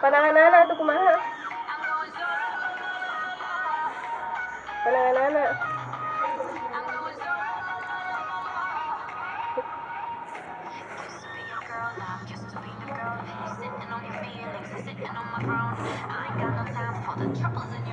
Pananganana ito kumaha. Pananganana. Sitting on your feelings, sitting on my throne. I ain't got no time for the troubles in your